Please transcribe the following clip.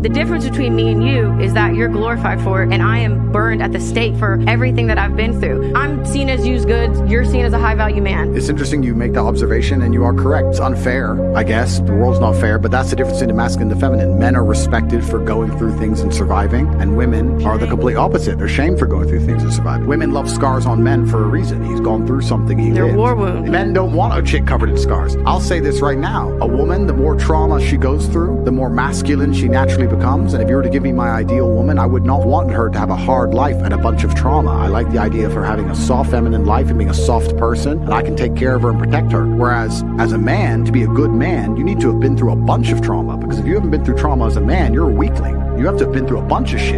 The difference between me and you is that you're glorified for it and I am burned at the stake for everything that I've been through. I'm as used goods, you're seen as a high value man. It's interesting you make that observation and you are correct. It's unfair, I guess. The world's not fair, but that's the difference between the masculine and the feminine. Men are respected for going through things and surviving, and women are the complete opposite. They're shamed for going through things and surviving. Women love scars on men for a reason. He's gone through something he They're lived. war wounds. Men don't want a chick covered in scars. I'll say this right now. A woman, the more trauma she goes through, the more masculine she naturally becomes. And if you were to give me my ideal woman, I would not want her to have a hard life and a bunch of trauma. I like the idea of her having a soft feminine life and being a soft person, and I can take care of her and protect her. Whereas as a man, to be a good man, you need to have been through a bunch of trauma. Because if you haven't been through trauma as a man, you're a weakling. You have to have been through a bunch of shit.